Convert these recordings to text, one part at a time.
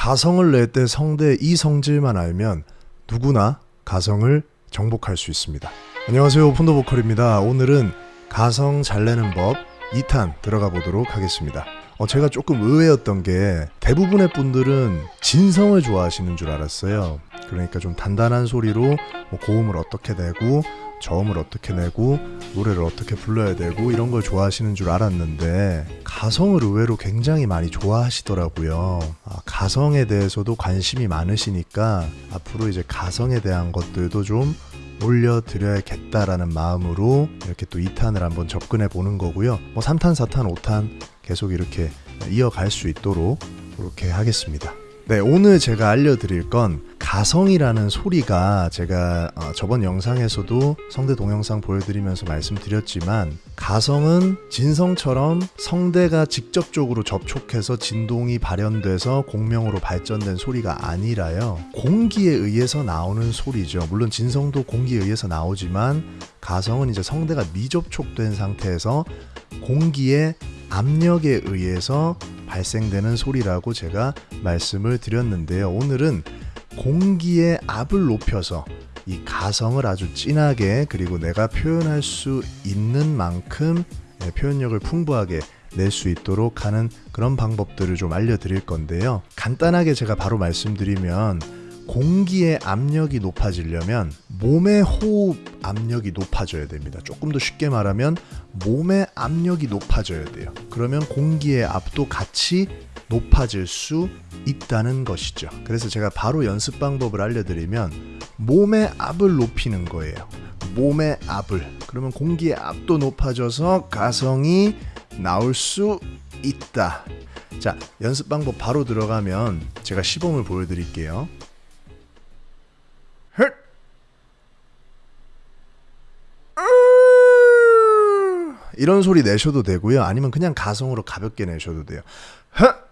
가성을 낼 때 성대 이 성질만 알면 누구나 가성을 정복할 수 있습니다. 안녕하세요. 폰도 보컬입니다. 오늘은 가성 잘 내는 법 2탄 들어가 보도록 하겠습니다. 어, 제가 조금 의외였던 게 대부분의 분들은 진성을 좋아하시는 줄 알았어요. 그러니까 좀 단단한 소리로 뭐 고음을 어떻게 내고 저음을 어떻게 내고 노래를 어떻게 불러야 되고 이런 걸 좋아하시는 줄 알았는데 가성을 의외로 굉장히 많이 좋아하시더라고요. 아, 가성에 대해서도 관심이 많으시니까 앞으로 이제 가성에 대한 것들도 좀 올려드려야겠다라는 마음으로 이렇게 또 2탄을 한번 접근해 보는 거고요. 뭐 3탄, 4탄, 5탄 계속 이렇게 이어갈 수 있도록 그렇게 하겠습니다. 네, 오늘 제가 알려드릴 건 가성이라는 소리가 제가 어, 저번 영상에서도 성대 동영상 보여드리면서 말씀드렸지만 가성은 진성처럼 성대가 직접적으로 접촉해서 진동이 발현돼서 공명으로 발전된 소리가 아니라요. 공기에 의해서 나오는 소리죠. 물론 진성도 공기에 의해서 나오지만 가성은 이제 성대가 미접촉된 상태에서 공기의 압력에 의해서 발생되는 소리라고 제가 말씀을 드렸는데요. 오늘은 공기의 압을 높여서 이 가성을 아주 진하게 그리고 내가 표현할 수 있는 만큼 예, 표현력을 풍부하게 낼 수 있도록 하는 그런 방법들을 좀 알려드릴 건데요. 간단하게 제가 바로 말씀드리면 공기의 압력이 높아지려면 몸의 호흡 압력이 높아져야 됩니다. 조금 더 쉽게 말하면 몸의 압력이 높아져야 돼요. 그러면 공기의 압도 같이 높아질 수 있다는 것이죠. 그래서 제가 바로 연습 방법을 알려드리면 몸의 압을 높이는 거예요. 몸의 압을. 그러면 공기의 압도 높아져서 가성이 나올 수 있다. 자, 연습 방법 바로 들어가면 제가 시범을 보여드릴게요. 이런 소리 내셔도 되고요. 아니면 그냥 가성으로 가볍게 내셔도 돼요. 헉!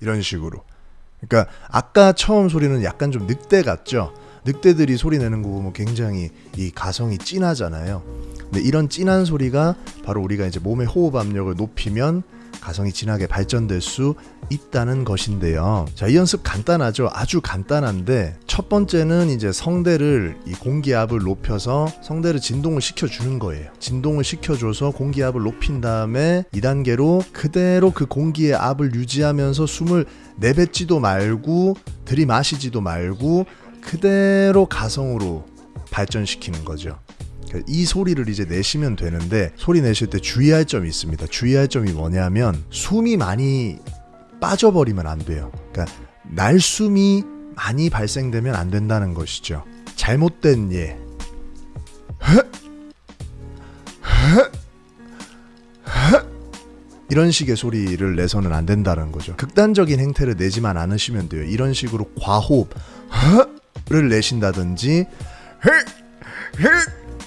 이런 식으로. 그러니까 아까 처음 소리는 약간 좀 늑대 같죠. 늑대들이 소리 내는 거 보면 굉장히 이 가성이 진하잖아요. 근데 이런 진한 소리가 바로 우리가 이제 몸의 호흡 압력을 높이면 가성이 진하게 발전될 수 있다는 것인데요. 자, 이 연습 간단하죠. 아주 간단한데 첫 번째는 이제 성대를 이 공기압을 높여서 성대를 진동을 시켜 주는 거예요. 진동을 시켜 줘서 공기압을 높인 다음에 2단계로 그대로 그 공기의 압을 유지하면서 숨을 내뱉지도 말고 들이마시지도 말고 그대로 가성으로 발전시키는 거죠. 이 소리를 이제 내시면 되는데 소리 내실 때 주의할 점이 있습니다. 주의할 점이 뭐냐면 숨이 많이 빠져버리면 안 돼요. 그러니까 날숨이 많이 발생되면 안 된다는 것이죠. 잘못된 예. 이런 식의 소리를 내서는 안 된다는 거죠. 극단적인 행태를 내지만 않으시면 돼요. 이런 식으로 과호흡을 내신다든지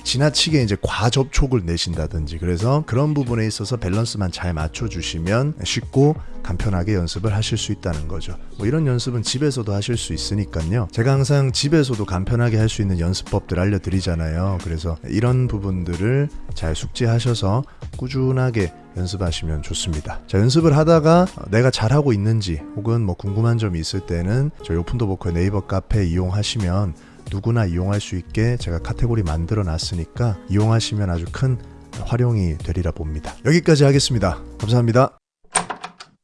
지나치게 이제 과접촉을 내신다든지 그래서 그런 부분에 있어서 밸런스만 잘 맞춰주시면 쉽고 간편하게 연습을 하실 수 있다는 거죠. 뭐 이런 연습은 집에서도 하실 수 있으니까요. 제가 항상 집에서도 간편하게 할 수 있는 연습법들 알려드리잖아요. 그래서 이런 부분들을 잘 숙지하셔서 꾸준하게 연습하시면 좋습니다. 자, 연습을 하다가 내가 잘하고 있는지 혹은 뭐 궁금한 점이 있을 때는 저희 오픈더 보컬 네이버 카페 이용하시면 누구나 이용할 수 있게 제가 카테고리 만들어 놨으니까 이용하시면 아주 큰 활용이 되리라 봅니다. 여기까지 하겠습니다. 감사합니다.